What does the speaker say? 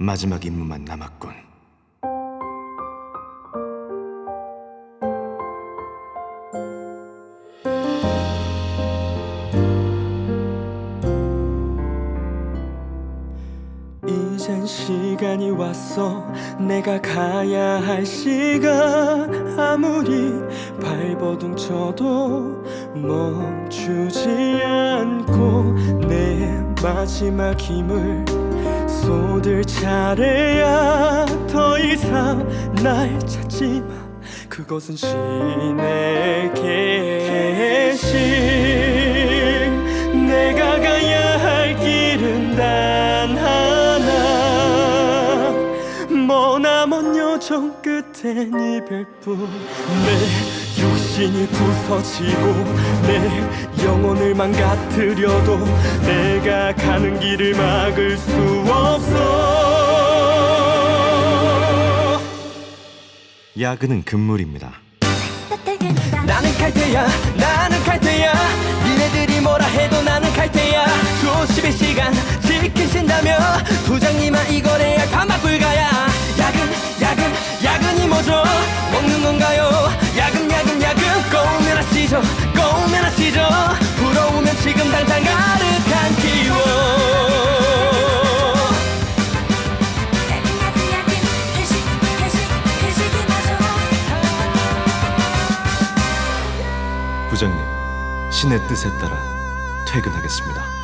마지막 임무만 남았군. 이젠 시간이 왔어 내가 가야 할 시간 아무리 발버둥 쳐도 멈추지 않고 내 마지막 힘을 쏟을 차례야. 더 이상 날 찾지 마. 그것은 신의 계신 내가 가야 할 길은 단 하나. 머나먼 여정 끝엔 이별뿐. 내 육신이 부서지고 내 영혼을 망가뜨려도 내가 가는 길을 막을 수 없어. 야근은 금물입니다. 나는 칼퇴야 나는 칼퇴야. 니네들이 뭐라 해도 나는 칼퇴야. 조심의 시간 지키신다며. 부장님아 이걸 해야 가막 불가 지금 당장 가득한 기워 부장님, 신의 뜻에 따라 퇴근하겠습니다.